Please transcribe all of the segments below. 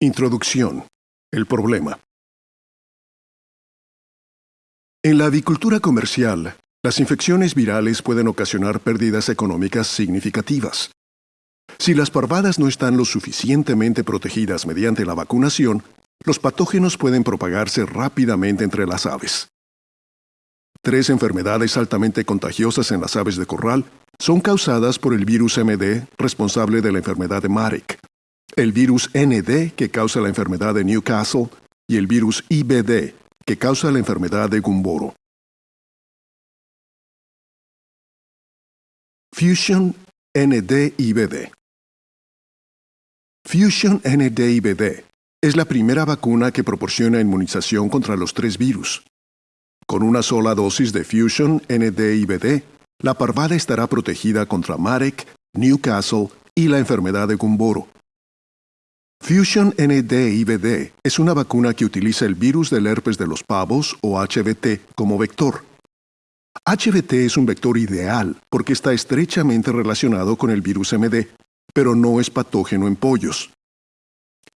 Introducción. El problema. En la avicultura comercial, las infecciones virales pueden ocasionar pérdidas económicas significativas. Si las parvadas no están lo suficientemente protegidas mediante la vacunación, los patógenos pueden propagarse rápidamente entre las aves. Tres enfermedades altamente contagiosas en las aves de corral son causadas por el virus MD responsable de la enfermedad de Marek, el virus ND que causa la enfermedad de Newcastle y el virus IBD que causa la enfermedad de Gumboro. Fusion ND-IBD Fusion ND-IBD es la primera vacuna que proporciona inmunización contra los tres virus. Con una sola dosis de Fusion ND-IBD, la parvada estará protegida contra Marek, Newcastle y la enfermedad de Gumboro. Fusion ND-IBD es una vacuna que utiliza el virus del herpes de los pavos o HVT como vector. HVT es un vector ideal porque está estrechamente relacionado con el virus MD, pero no es patógeno en pollos.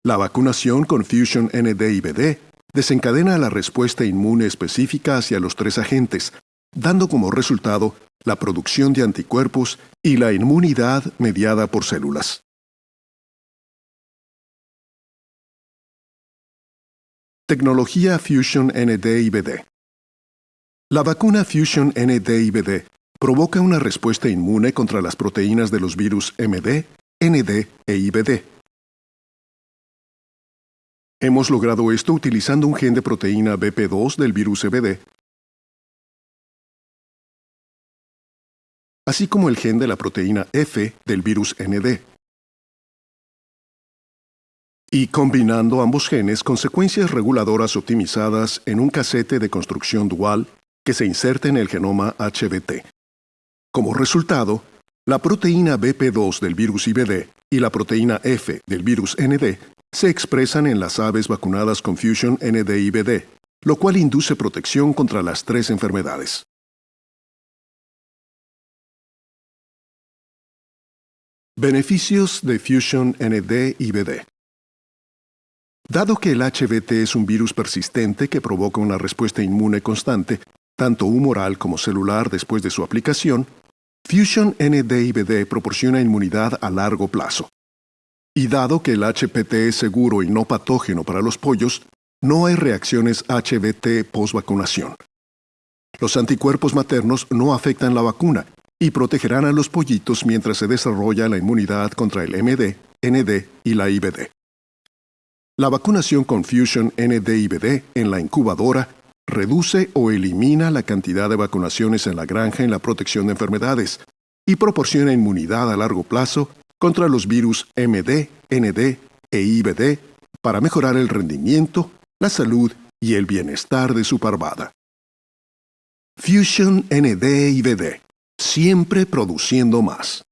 La vacunación con Fusion ND-IBD desencadena la respuesta inmune específica hacia los tres agentes, dando como resultado la producción de anticuerpos y la inmunidad mediada por células. Tecnología Fusion ND-IBD La vacuna Fusion ND-IBD provoca una respuesta inmune contra las proteínas de los virus MD, ND e IBD. Hemos logrado esto utilizando un gen de proteína BP2 del virus EBD, así como el gen de la proteína F del virus ND y combinando ambos genes con secuencias reguladoras optimizadas en un casete de construcción dual que se inserta en el genoma HBT. Como resultado, la proteína BP2 del virus IBD y la proteína F del virus ND se expresan en las aves vacunadas con Fusion ND-IBD, lo cual induce protección contra las tres enfermedades. Beneficios de Fusion ND-IBD Dado que el HBT es un virus persistente que provoca una respuesta inmune constante, tanto humoral como celular después de su aplicación, Fusion ND-IBD proporciona inmunidad a largo plazo. Y dado que el HPT es seguro y no patógeno para los pollos, no hay reacciones HBT post-vacunación. Los anticuerpos maternos no afectan la vacuna y protegerán a los pollitos mientras se desarrolla la inmunidad contra el MD, ND y la IBD. La vacunación con Fusion ND-IBD en la incubadora reduce o elimina la cantidad de vacunaciones en la granja en la protección de enfermedades y proporciona inmunidad a largo plazo contra los virus MD, ND e IBD para mejorar el rendimiento, la salud y el bienestar de su parvada. Fusion ND-IBD, siempre produciendo más.